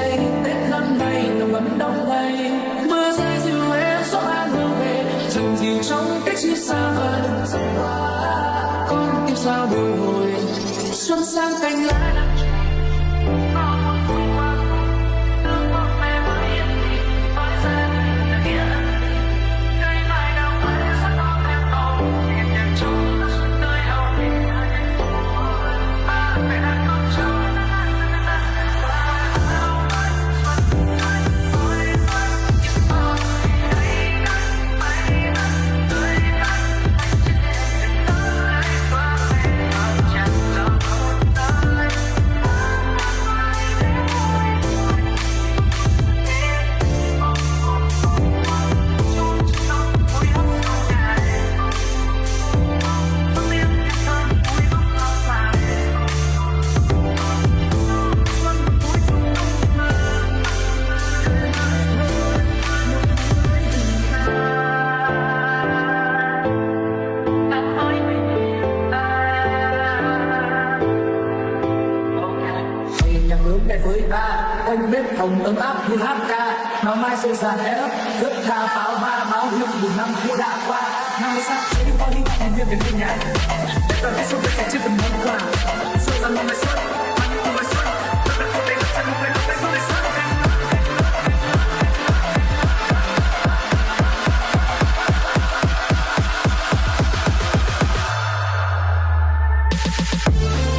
vây tết năm nay nồng ấm đông đầy mưa rơi dịu em gió an hương về chừng dịu trong cách chia xa vời. Dần qua con tim sao bồi hồi, xuân sang cành lá quanh bếp hồng ấm áp như hát ca. Mà mai sẽ già ép thức tha pháo hoa, báo hiệu một năm cũ đã qua. Năm mới sang thấy có những em viên về bên nhà. Đón cái xuân sẽ chưa từng món quà xuân sang năm mới xuân We'll